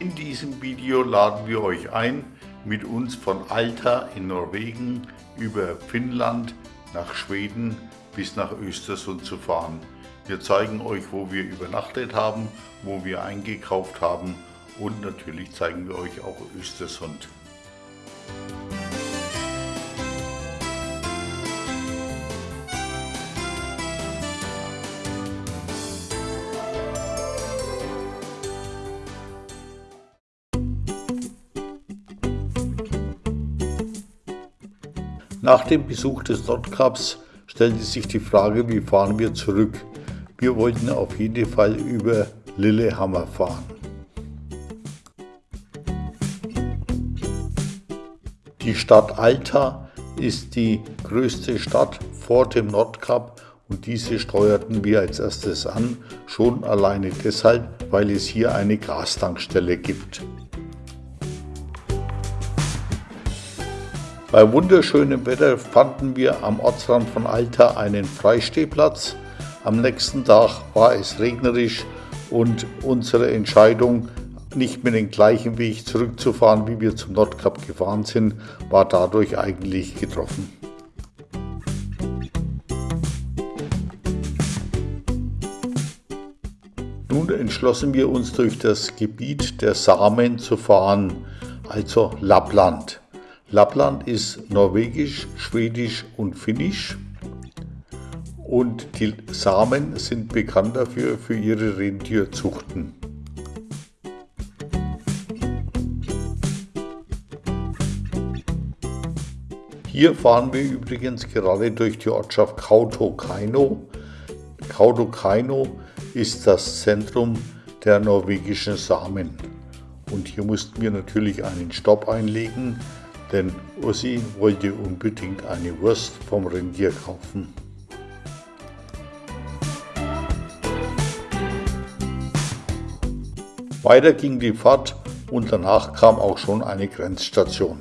In diesem Video laden wir euch ein, mit uns von Alta in Norwegen über Finnland nach Schweden bis nach Östersund zu fahren. Wir zeigen euch, wo wir übernachtet haben, wo wir eingekauft haben und natürlich zeigen wir euch auch Östersund. Nach dem Besuch des Nordkaps stellte sich die Frage, wie fahren wir zurück. Wir wollten auf jeden Fall über Lillehammer fahren. Die Stadt Alta ist die größte Stadt vor dem Nordkap und diese steuerten wir als erstes an, schon alleine deshalb, weil es hier eine Gastankstelle gibt. Bei wunderschönem Wetter fanden wir am Ortsrand von Alta einen Freistehplatz. Am nächsten Tag war es regnerisch und unsere Entscheidung, nicht mehr den gleichen Weg zurückzufahren, wie wir zum Nordkap gefahren sind, war dadurch eigentlich getroffen. Nun entschlossen wir uns durch das Gebiet der Samen zu fahren, also Lappland. Lappland ist norwegisch, schwedisch und finnisch. Und die Samen sind bekannt dafür für ihre Rentierzuchten. Hier fahren wir übrigens gerade durch die Ortschaft Kautokeino. Kautokeino ist das Zentrum der norwegischen Samen. Und hier mussten wir natürlich einen Stopp einlegen, denn Ossi wollte unbedingt eine Wurst vom Rentier kaufen. Weiter ging die Fahrt und danach kam auch schon eine Grenzstation.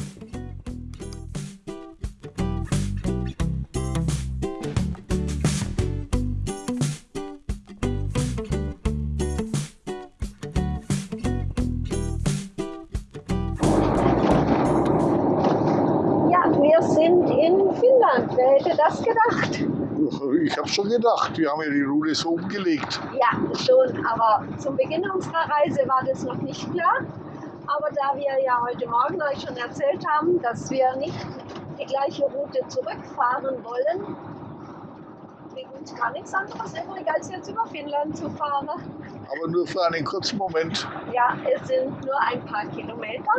Gedacht, wir haben ja die Route so umgelegt. Ja, schon, aber zum Beginn unserer Reise war das noch nicht klar. Aber da wir ja heute Morgen euch schon erzählt haben, dass wir nicht die gleiche Route zurückfahren wollen, uns gar nichts anderes übrig, als jetzt über Finnland zu fahren. Aber nur für einen kurzen Moment. Ja, es sind nur ein paar Kilometer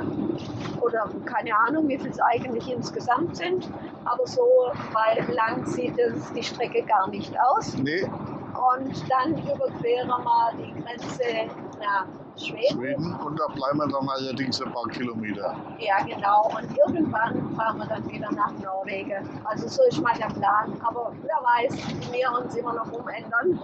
oder keine Ahnung, wie viel es eigentlich insgesamt sind. Aber so weil lang sieht es die Strecke gar nicht aus. Nee. Und dann überqueren wir die Grenze nach Schweden. Schweden und da bleiben wir dann allerdings ein paar Kilometer. Ja, genau. Und irgendwann fahren wir dann wieder nach Norwegen. Also so ist mal der Plan. Aber wer weiß, wir uns immer noch umändern.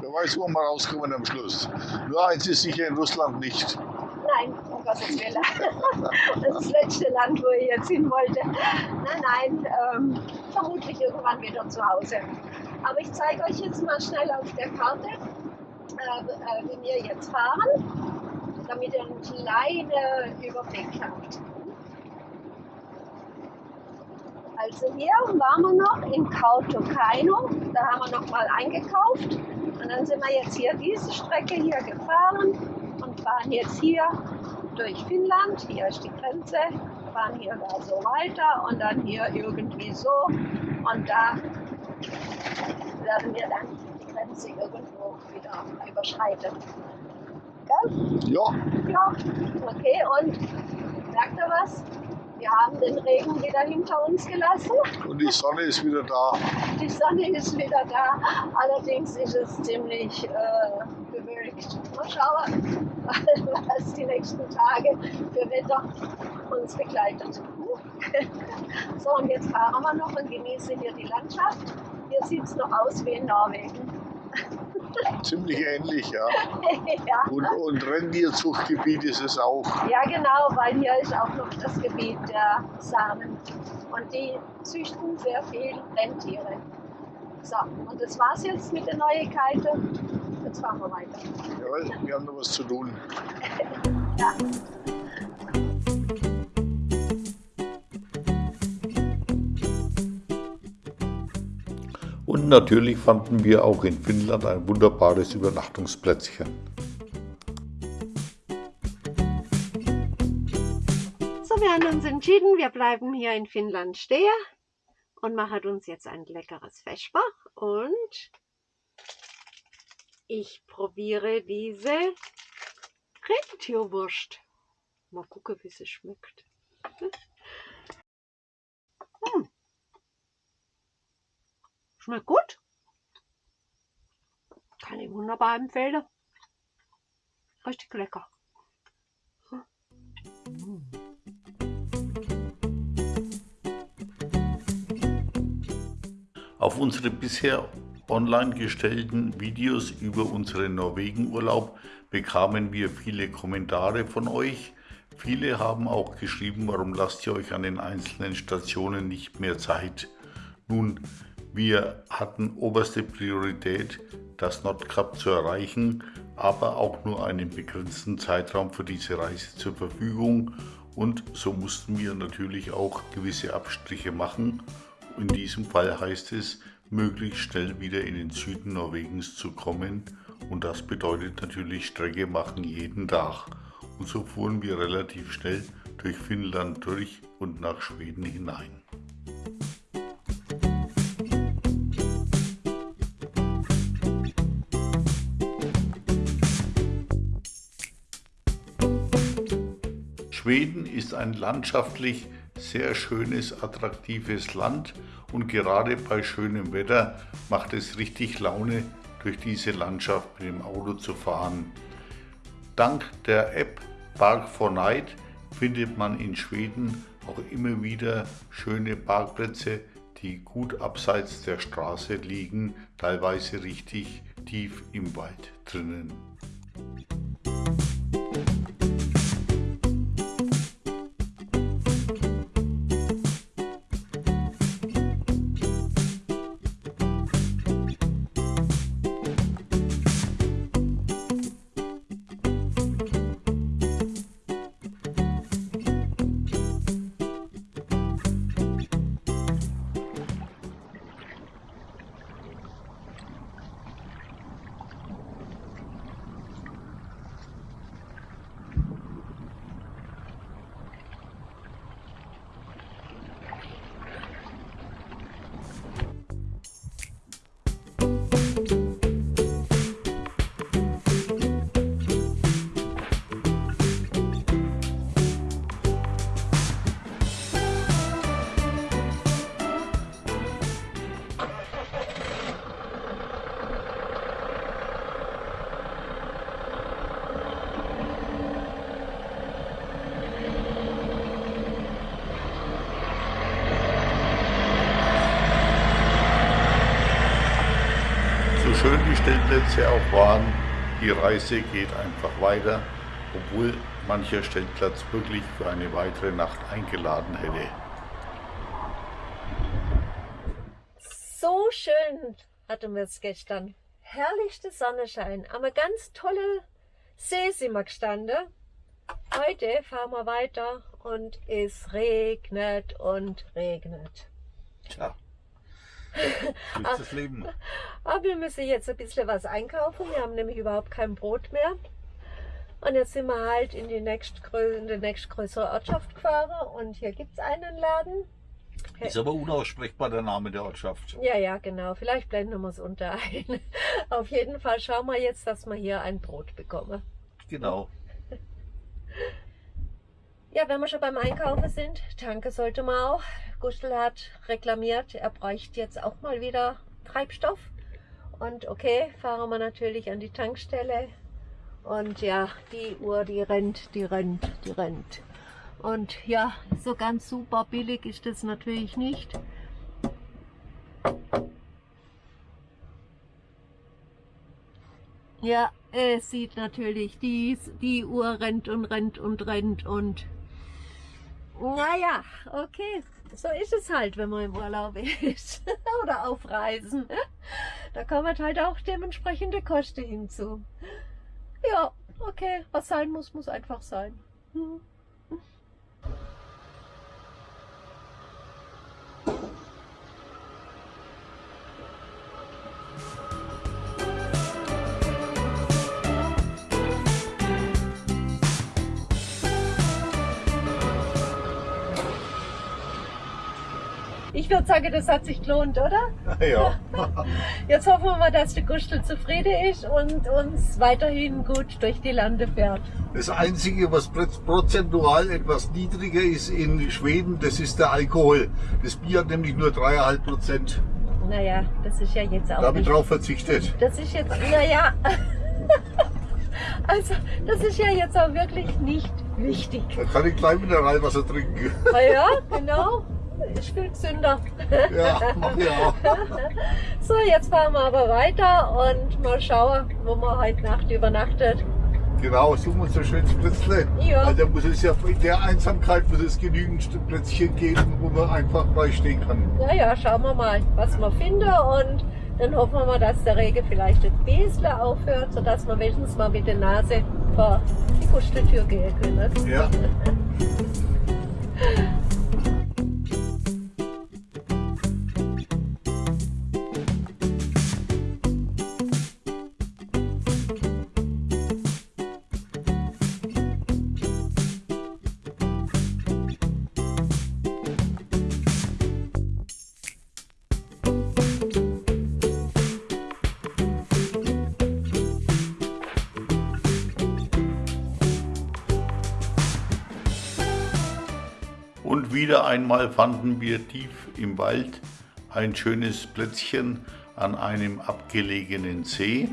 Wer weiß, wo wir rauskommen am Schluss. Nur eins ist sicher in Russland nicht. Nein, um Gottes Willen. Das ist das letzte Land, wo ich jetzt hin wollte. Nein, nein, ähm, vermutlich irgendwann wieder zu Hause. Aber ich zeige euch jetzt mal schnell auf der Karte, äh, äh, wie wir jetzt fahren, damit ihr einen kleinen Überblick habt. Also hier waren wir noch in Kautokeino, da haben wir noch mal eingekauft und dann sind wir jetzt hier diese Strecke hier gefahren und fahren jetzt hier durch Finnland, hier ist die Grenze, fahren hier da so weiter und dann hier irgendwie so und da werden wir dann die Grenze irgendwo wieder überschreiten. Gell? Ja. Ja, okay und merkt ihr was? Wir haben den Regen wieder hinter uns gelassen. Und die Sonne ist wieder da. Die Sonne ist wieder da. Allerdings ist es ziemlich äh, bewölkt. Mal schauen, was die nächsten Tage für Wetter uns begleitet. So, und jetzt fahren wir noch und genießen hier die Landschaft. Hier sieht es noch aus wie in Norwegen. Ziemlich ähnlich, ja. ja. Und, und Rentierzuchtgebiet ist es auch. Ja, genau, weil hier ist auch noch das Gebiet der Samen. Und die züchten sehr viel Rentiere. So, und das war's jetzt mit den Neuigkeiten. jetzt fahren wir weiter. Jawohl, wir haben noch was zu tun. Ja. Und natürlich fanden wir auch in Finnland ein wunderbares Übernachtungsplätzchen. So, wir haben uns entschieden, wir bleiben hier in Finnland stehen und machen uns jetzt ein leckeres Vesper und ich probiere diese Rentierwurst. Mal gucken, wie sie schmeckt. Hm. Schmeckt gut. Kann ich wunderbar empfehlen. Richtig lecker. Auf unsere bisher online gestellten Videos über unseren Norwegen-Urlaub bekamen wir viele Kommentare von euch. Viele haben auch geschrieben, warum lasst ihr euch an den einzelnen Stationen nicht mehr Zeit. Nun, wir hatten oberste Priorität, das Nordkap zu erreichen, aber auch nur einen begrenzten Zeitraum für diese Reise zur Verfügung und so mussten wir natürlich auch gewisse Abstriche machen. In diesem Fall heißt es, möglichst schnell wieder in den Süden Norwegens zu kommen und das bedeutet natürlich Strecke machen jeden Tag. Und so fuhren wir relativ schnell durch Finnland durch und nach Schweden hinein. Schweden ist ein landschaftlich sehr schönes, attraktives Land und gerade bei schönem Wetter macht es richtig Laune, durch diese Landschaft mit dem Auto zu fahren. Dank der App Park for Night findet man in Schweden auch immer wieder schöne Parkplätze, die gut abseits der Straße liegen, teilweise richtig tief im Wald drinnen. Stellplätze auch waren, die Reise geht einfach weiter, obwohl mancher Stellplatz wirklich für eine weitere Nacht eingeladen hätte. So schön hatten wir es gestern. Herrlichster Sonnenschein. Am ganz tolle See sind wir gestanden. Heute fahren wir weiter und es regnet und regnet. Tja. Das Leben. Aber wir müssen jetzt ein bisschen was einkaufen. Wir haben nämlich überhaupt kein Brot mehr. Und jetzt sind wir halt in die nächstgrößere, in die nächstgrößere Ortschaft gefahren und hier gibt es einen Laden. Ist aber unaussprechbar der Name der Ortschaft. Ja, ja, genau. Vielleicht blenden wir es unter ein. Auf jeden Fall schauen wir jetzt, dass wir hier ein Brot bekommen. Genau. Ja, wenn wir schon beim Einkaufen sind, Tanke sollte man auch. Gustl hat reklamiert, er bräuchte jetzt auch mal wieder Treibstoff. Und okay, fahren wir natürlich an die Tankstelle. Und ja, die Uhr, die rennt, die rennt, die rennt. Und ja, so ganz super billig ist das natürlich nicht. Ja, es sieht natürlich, die, die Uhr rennt und rennt und rennt und Naja, okay. So ist es halt, wenn man im Urlaub ist. Oder auf Reisen. Da kommen halt auch dementsprechende Kosten hinzu. Ja, okay. Was sein muss, muss einfach sein. Hm. Ich würde sagen, das hat sich gelohnt, oder? Ja. Jetzt hoffen wir mal, dass der Gustl zufrieden ist und uns weiterhin gut durch die Lande fährt. Das Einzige, was prozentual etwas niedriger ist in Schweden, das ist der Alkohol. Das Bier hat nämlich nur 3,5 Prozent. Naja, das ist ja jetzt auch. Da habe ich drauf verzichtet. Das ist jetzt, naja. Also, das ist ja jetzt auch wirklich nicht wichtig. Da kann ich gleich Mineralwasser trinken. Na ja, genau. Ich viel gesünder. Ja, mach auch. So, jetzt fahren wir aber weiter und mal schauen, wo man heute Nacht übernachtet. Genau, suchen wir uns ein schönes Plätzle. Ja. Da muss es ja in der Einsamkeit muss es genügend Plätzchen geben, wo man einfach frei stehen kann. Ja, ja, schauen wir mal, was wir finden und dann hoffen wir mal, dass der Regen vielleicht ein bisschen aufhört, sodass wir wenigstens mal mit der Nase vor die Gusteltür gehen können. Ja. wieder einmal fanden wir tief im Wald ein schönes Plätzchen an einem abgelegenen See.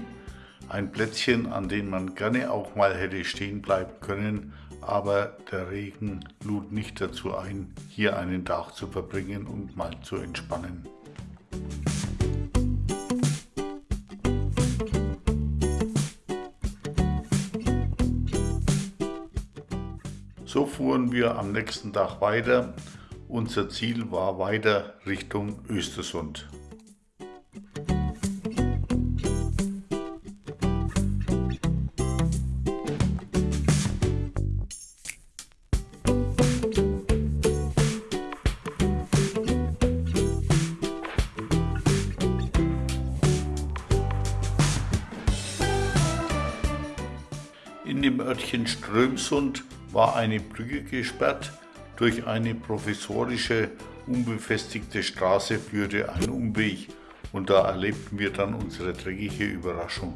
Ein Plätzchen, an dem man gerne auch mal hätte stehen bleiben können, aber der Regen lud nicht dazu ein, hier einen Tag zu verbringen und mal zu entspannen. So fuhren wir am nächsten Tag weiter. Unser Ziel war weiter Richtung Östersund. In dem Örtchen Strömsund war eine Brücke gesperrt. Durch eine provisorische, unbefestigte Straße führte ein Umweg und da erlebten wir dann unsere dreckige Überraschung.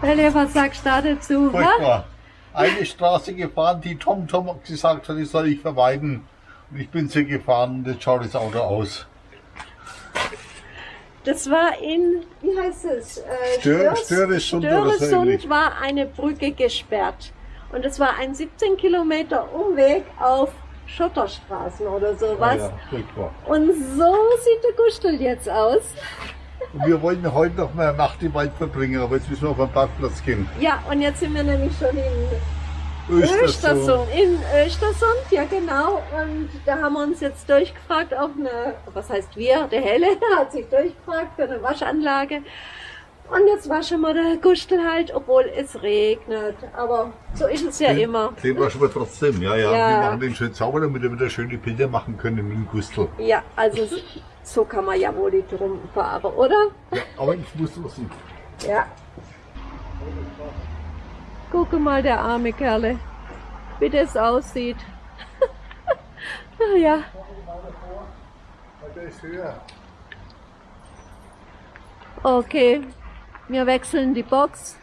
Du da dazu? hä? Furchtbar. Eine Straße gefahren, die Tom Tom gesagt hat, die soll ich vermeiden. Und ich bin sie gefahren und jetzt schaut das Auto aus. Das war in, wie heißt es? Äh, Stör- Störesund Störesund war eine Brücke gesperrt. Und es war ein 17 Kilometer Umweg auf Schotterstraßen oder sowas. Ah Ja. Und so sieht der Gustel jetzt aus. Und wir wollten heute noch mal eine Nacht im Wald verbringen, aber jetzt müssen wir auf den Parkplatz gehen. Ja, und jetzt sind wir nämlich schon in Östersund. Östersund. In Östersund, ja genau. Und da haben wir uns jetzt durchgefragt auf eine, was heißt wir, der Helle hat sich durchgefragt für eine Waschanlage. Und jetzt waschen wir der Gustel halt, obwohl es regnet. Aber so ist es ja immer. Den waschen wir trotzdem, ja, ja. Ja. Wir machen den schön sauber, damit wir wieder schöne Bilder machen können mit dem Gustel. Ja, also so kann man ja wohl die drum fahren, oder? Ja, aber ich muss wissen. Ja. Gucke mal, der arme Kerle, wie das aussieht. höher. Okay, wir wechseln die Box.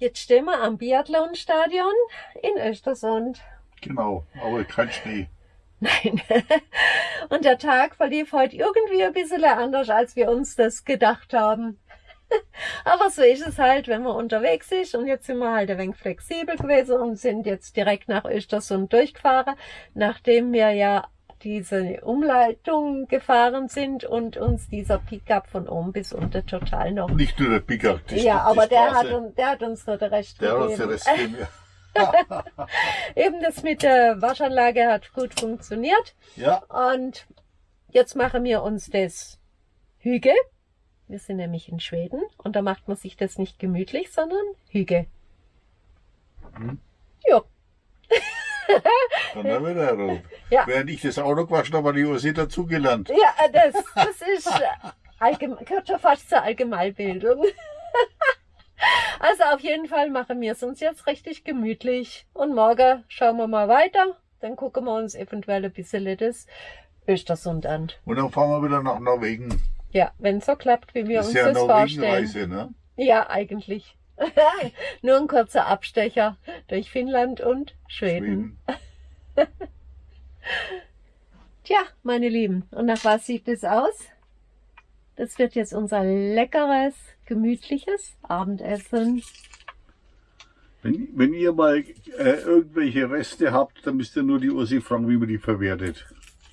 Jetzt stehen wir am Biathlonstadion in Östersund. Genau, aber kein Schnee. Nein. Und der Tag verlief heute irgendwie ein bisschen anders, als wir uns das gedacht haben. Aber so ist es halt, wenn man unterwegs ist. Und jetzt sind wir halt ein wenig flexibel gewesen und sind jetzt direkt nach Östersund durchgefahren, nachdem wir ja diese Umleitung gefahren sind und uns dieser Pickup von oben bis unten total noch. Nicht nur der Pickup, die Ja, aber die der, hat, der hat uns noch den Rest der gegeben. Hat uns den Rest gegeben. Eben das mit der Waschanlage hat gut funktioniert. Ja. Und jetzt machen wir uns das Hüge. Wir sind nämlich in Schweden und da macht man sich das nicht gemütlich, sondern Hüge. Hm. Ja. Dann haben wir da rot. Ja. Während ich das Auto gewaschen habe, die Ursi dazugelernt. Ja, das, das ist äh, allgemein, gehört schon fast zur Allgemeinbildung. Also auf jeden Fall machen wir es uns jetzt richtig gemütlich. Und morgen schauen wir mal weiter. Dann gucken wir uns eventuell ein bisschen das Östersund an. Und dann fahren wir wieder nach Norwegen. Ja, wenn es so klappt, wie wir das uns ja das vorstellen. Reise, ne? Ja, eigentlich. Nur ein kurzer Abstecher durch Finnland und Schweden. Schweden. Tja, meine Lieben, und nach was sieht es aus? Das wird jetzt unser leckeres, gemütliches Abendessen. Wenn, wenn ihr mal äh, irgendwelche Reste habt, dann müsst ihr nur die Ursi fragen, wie man die verwertet.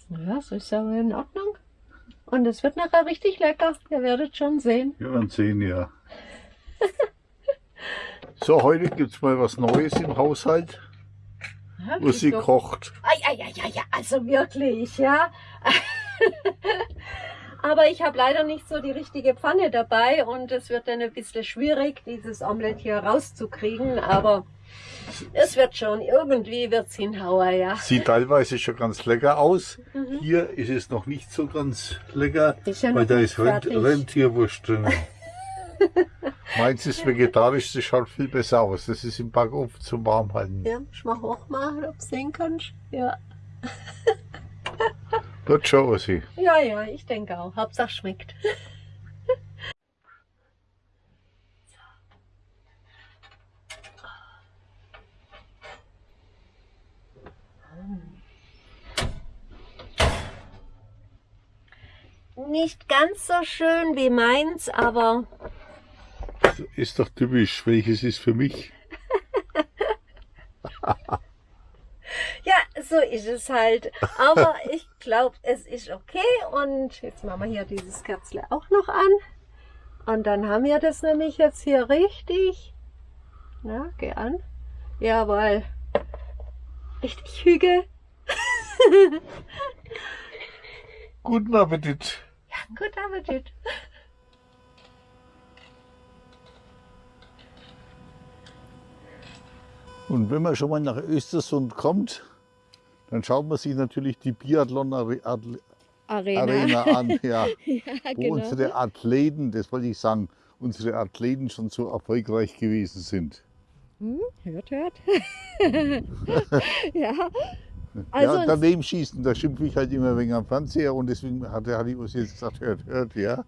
Ja, so ist aber in Ordnung. Und es wird nachher richtig lecker. Ihr werdet schon sehen. Wir werden sehen, ja. so, heute gibt es mal was Neues im Haushalt. Ja, wo sie kocht. Ja, ja, ja, ja, also wirklich, ja. Aber ich habe leider nicht so die richtige Pfanne dabei und es wird dann ein bisschen schwierig, dieses Omelett hier rauszukriegen. Aber es wird schon, irgendwie wird es hinhauen, ja. Sieht teilweise schon ganz lecker aus. Mhm. Hier ist es noch nicht so ganz lecker, ja weil da ist Rent Rentierwurst drin. Meins ist vegetarisch, das schaut viel besser aus. Das ist im Backofen zum Warmhalten. Ja, ich mal hochmachen, ob du sehen kannst. Ja. Wird schon, Ossi. Ja, ja, ich denke auch. Hauptsache schmeckt. Nicht ganz so schön wie meins, aber... Ist doch typisch. Welches ist für mich? Ja, so ist es halt. Aber ich glaube, es ist okay. Und jetzt machen wir hier dieses Kerzle auch noch an. Und dann haben wir das nämlich jetzt hier richtig. Na, geh an. Jawohl. Richtig Hügel. Guten Appetit. Ja, guten Appetit. Und wenn man schon mal nach Östersund kommt, dann schaut man sich natürlich die Biathlon Arena, Arena an, ja, ja, wo genau. unsere Athleten, das wollte ich sagen, unsere Athleten schon so erfolgreich gewesen sind. Hm, hört, hört. ja, also ja, daneben schießen, da schimpfe ich halt immer wegen am Fernseher und deswegen hat, hat die uns jetzt gesagt, hört, hört, ja.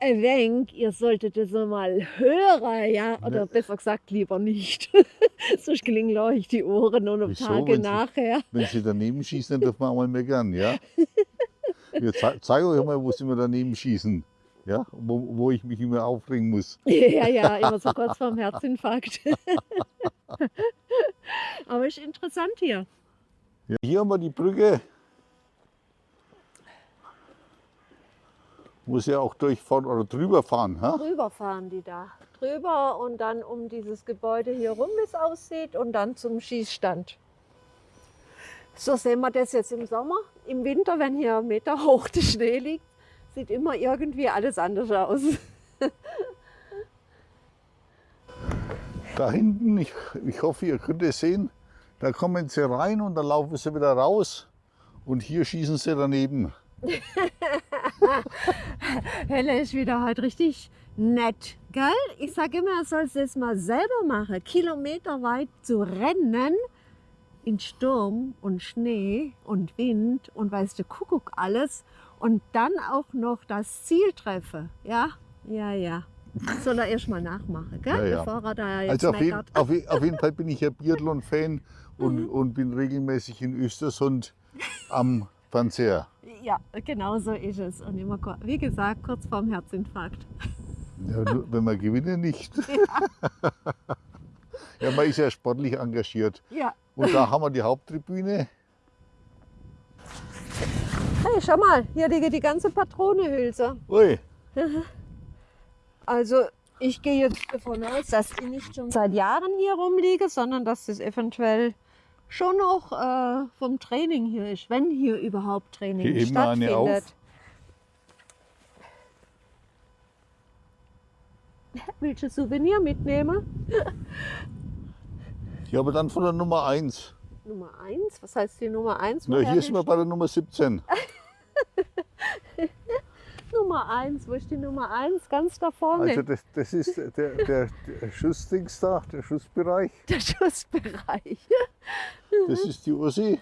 Ein wenig, ihr solltet das mal hören, ja, oder ja. besser gesagt lieber nicht. Sonst gelingen euch die Ohren und Wieso? Tage wenn nachher. Sie, wenn Sie daneben schießen, dann dürfen wir auch mal meckern, ja. Wir ze zeigen euch mal, wo Sie immer daneben schießen. Ja, wo, wo ich mich immer aufregen muss. Ja, ja, immer so kurz vorm Herzinfarkt. Aber ist interessant hier. Ja, hier haben wir die Brücke. Muss ja auch durchfahren oder drüber fahren. Ha? Drüber fahren die da. Drüber und dann um dieses Gebäude hier rum, wie es aussieht, und dann zum Schießstand. So sehen wir das jetzt im Sommer. Im Winter, wenn hier Meter hoch der Schnee liegt, sieht immer irgendwie alles anders aus. da hinten, ich, ich hoffe, ihr könnt es sehen, da kommen sie rein und dann laufen sie wieder raus und hier schießen sie daneben. Helle ist wieder halt richtig nett, gell? Ich sage immer, er soll es mal selber machen, kilometerweit zu rennen in Sturm und Schnee und Wind und weißt du, Kuckuck alles und dann auch noch das Ziel treffe. Ja, ja, ja. Soll er erst mal nachmachen, gell? Ja, ja. bevor er da jetzt Also auf jeden, auf, auf jeden Fall bin ich ja Biathlon-Fan und, Mhm. und bin regelmäßig in Östersund am Fernseher. Ja, genau so ist es. Und immer, wie gesagt, kurz vorm Herzinfarkt. Ja, wenn wir gewinnen, nicht. ja, man ist ja sportlich engagiert. Ja. Und da haben wir die Haupttribüne. Hey, schau mal, hier liegt die ganze Patronehülse. Ui, Also ich gehe jetzt davon aus, dass die nicht schon seit Jahren hier rumliegen, sondern dass das eventuell schon noch äh, vom Training hier ist, wenn hier überhaupt Training Heb mal eine stattfindet. auf. Willst du Souvenir mitnehmen? ja, aber dann von der Nummer 1. Nummer 1? Was heißt die Nummer 1? Na, hier sind wir bei der Nummer 17. Nummer 1, wo ist die Nummer 1? Ganz da vorne. Also das, das ist der, der, der Schussdings da, der Schussbereich. der Schussbereich. Das ist die Ursi.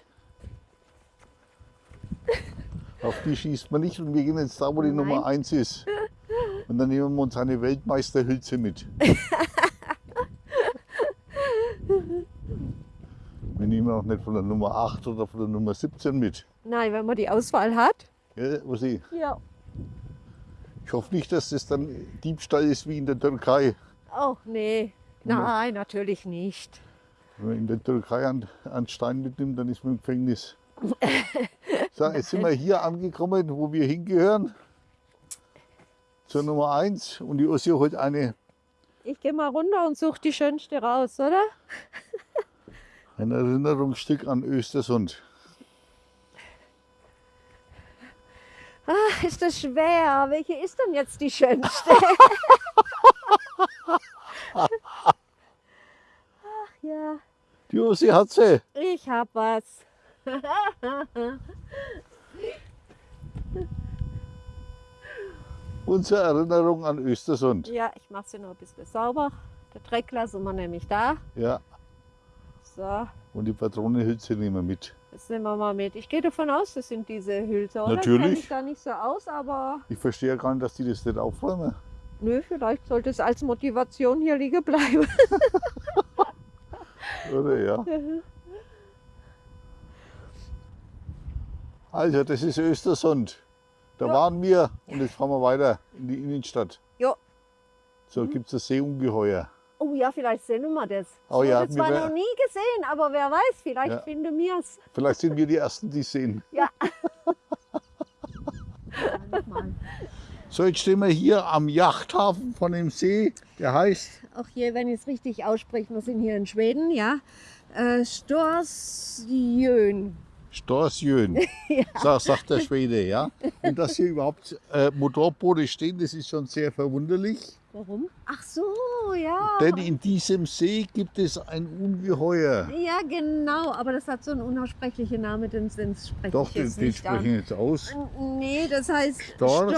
Auf die schießt man nicht und wir gehen jetzt da, wo die Nein. Nummer 1 ist. Und dann nehmen wir uns eine Weltmeisterhülse mit. Wir nehmen auch nicht von der Nummer 8 oder von der Nummer 17 mit. Nein, wenn man die Auswahl hat. Ja, Ursi, Ja. Ich hoffe nicht, dass das dann Diebstahl ist wie in der Türkei. Oh, nee. Nein, natürlich nicht. Wenn man in der Türkei einen, Stein mitnimmt, dann ist man im Gefängnis. So, jetzt sind wir hier angekommen, wo wir hingehören. Zur Nummer 1. Und die Ursi holt eine, Ich gehe mal runter und suche die schönste raus, oder? ein Erinnerungsstück an Östersund. Ach, ist das schwer. Welche ist denn jetzt die schönste? Ach ja, Die Ursi hat sie. ich hab was. Unsere Erinnerung an Östersund. Ja, ich mache sie noch ein bisschen sauber. Der Dreck lassen wir nämlich da. Ja, So, und die Patronenhülse nehmen wir mit. jetzt nehmen wir mal mit. Ich gehe davon aus, das sind diese Hülse, oder? Natürlich. Ich gar nicht so aus, aber Ich verstehe ja gar nicht, dass die das nicht aufräumen. nö, vielleicht sollte es als Motivation hier liegen bleiben. Oder ja? Also, das ist Östersund. Da Ja. waren wir und jetzt fahren wir weiter in die Innenstadt. Jo. So gibt es das Seeungeheuer. Oh ja, vielleicht sehen wir das. Oh ich ja, habe zwar noch nie gesehen, aber wer weiß, vielleicht Ja. finden wir es. Vielleicht sind wir die Ersten, die es sehen. Ja. So, jetzt stehen wir hier am Yachthafen von dem See. Der heißt Auch hier, wenn ich es richtig ausspreche, wir sind hier in Schweden, ja. Äh, Storsjön. Storsjön, sagt, sagt der Schwede. Ja? Und dass hier überhaupt äh, Motorboote stehen, das ist schon sehr verwunderlich. Warum? Ach so, ja. Denn in diesem See gibt es ein Ungeheuer. Ja, genau, aber das hat so einen unaussprechlichen Namen, den, den spreche Doch, ich den, jetzt den nicht sprechen an. jetzt aus. Nee, das heißt Stors?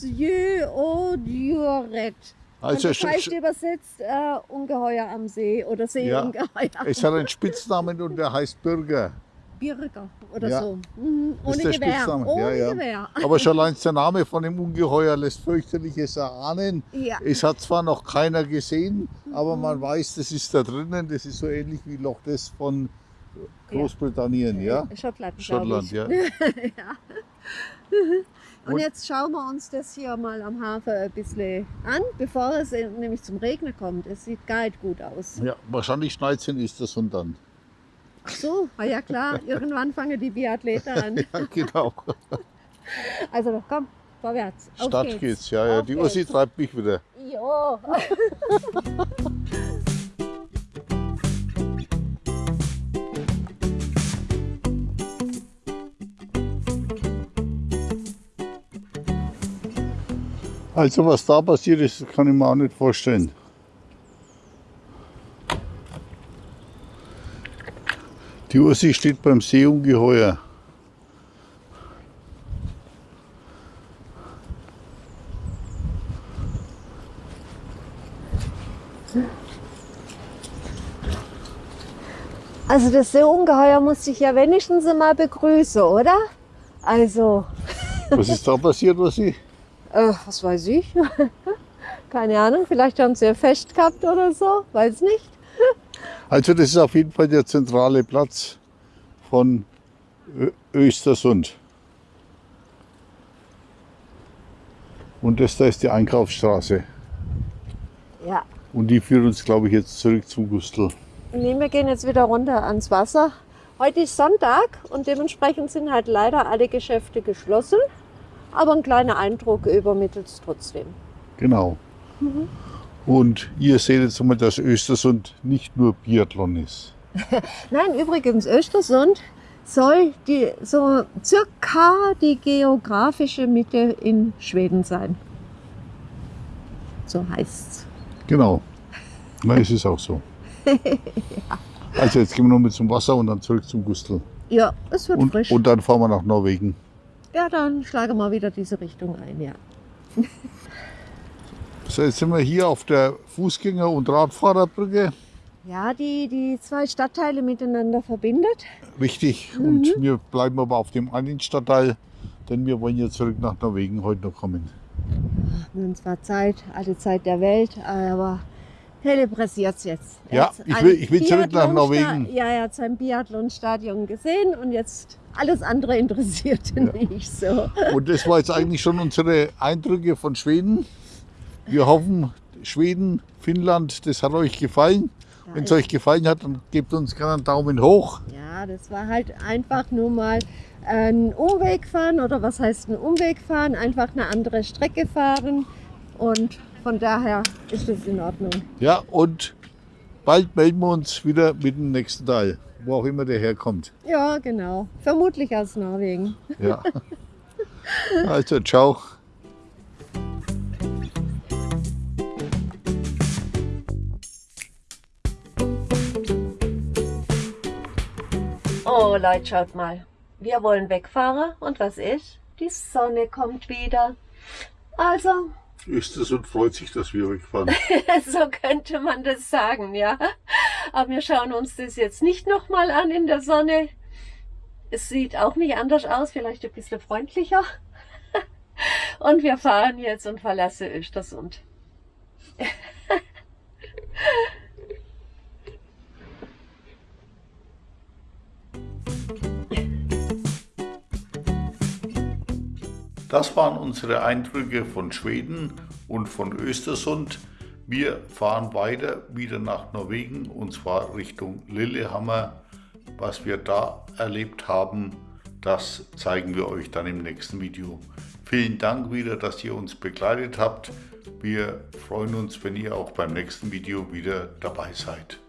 Storsjöodjuret. Also, das heißt übersetzt äh, Ungeheuer am See oder Seeungeheuer. es hat einen Spitznamen und der heißt Bürger. Bürger oder Ja. so. Mhm. Das Ohne Gewehr. Spitzname. Ohne Ja, ja. Gewehr. Aber schon allein der Name von dem Ungeheuer lässt fürchterliches erahnen. Ja. Es hat zwar noch keiner gesehen, aber Mhm. man weiß, das ist da drinnen. Das ist so ähnlich wie Loch Ness von Großbritannien, ja? Schottland, Schottland, ja. Und Und- jetzt schauen wir uns das hier mal am Hafen ein bisschen an, bevor es nämlich zum Regnen kommt. Es sieht gar nicht gut aus. Ja, wahrscheinlich schneit es in Östersund dann. Ach so, ah ja klar, irgendwann fangen die Biathleten an. Ja, genau. Also komm, vorwärts. Auf Stadt geht's. geht's, ja, ja. Auf Die Ursi treibt mich wieder. Jo. Also was da passiert ist, kann ich mir auch nicht vorstellen. Die Ursi steht beim Seeungeheuer. Also das Seeungeheuer muss ich ja wenigstens mal begrüßen, oder? Also, Was ist da passiert, Ursi? äh, was weiß ich. Keine Ahnung, vielleicht haben sie ja Fest gehabt oder so, weiß nicht. Also das ist auf jeden Fall der zentrale Platz von Östersund. Und das da ist die Einkaufsstraße. Ja. Und die führt uns, glaube ich, jetzt zurück zum Gustl. Nee, wir gehen jetzt wieder runter ans Wasser. Heute ist Sonntag und dementsprechend sind halt leider alle Geschäfte geschlossen. Aber ein kleiner Eindruck übermittelt es trotzdem. Genau. Mhm. Und ihr seht jetzt mal, dass Östersund nicht nur Biathlon ist. Nein, übrigens, Östersund soll die, so circa die geografische Mitte in Schweden sein. So heißt es. Genau. Na, es ist auch so. ja. Also jetzt gehen wir noch mit zum Wasser und dann zurück zum Gustl. Ja, es wird und, frisch. Und dann fahren wir nach Norwegen. Ja, dann schlagen wir wieder diese Richtung ein, ja. so, jetzt sind wir hier auf der Fußgänger- und Radfahrerbrücke. Ja, die die zwei Stadtteile miteinander verbindet. Richtig. Mhm. Und wir bleiben aber auf dem einen Stadtteil, denn wir wollen ja zurück nach Norwegen heute noch kommen. Haben zwar Zeit, alle Zeit der Welt, aber Helle pressiert jetzt. Ja, ich will, ich will zurück nach Norwegen. Ja, er hat sein Biathlon-Stadion gesehen und jetzt alles andere interessiert ihn ja. nicht so. Und das war jetzt eigentlich schon unsere Eindrücke von Schweden. Wir hoffen, Schweden, Finnland, das hat euch gefallen. Ja, Wenn es euch gefallen hat, dann gebt uns gerne einen Daumen hoch. Ja, das war halt einfach nur mal einen Umweg fahren oder was heißt ein Umweg fahren? Einfach eine andere Strecke fahren und von daher ist es in Ordnung. Ja, und bald melden wir uns wieder mit dem nächsten Teil, wo auch immer der herkommt. Ja, genau. Vermutlich aus Norwegen. Ja. Also, ciao. Oh Leute, schaut mal. Wir wollen wegfahren und was ist? Die Sonne kommt wieder. Also ist es und freut sich, dass wir wegfahren. so könnte man das sagen, ja. Aber wir schauen uns das jetzt nicht nochmal an in der Sonne. Es sieht auch nicht anders aus, vielleicht ein bisschen freundlicher. Und wir fahren jetzt und verlassen Östersund. Das waren unsere Eindrücke von Schweden und von Östersund. Wir fahren weiter wieder nach Norwegen und zwar Richtung Lillehammer. Was wir da erlebt haben, das zeigen wir euch dann im nächsten Video. Vielen Dank wieder, dass ihr uns begleitet habt. Wir freuen uns, wenn ihr auch beim nächsten Video wieder dabei seid.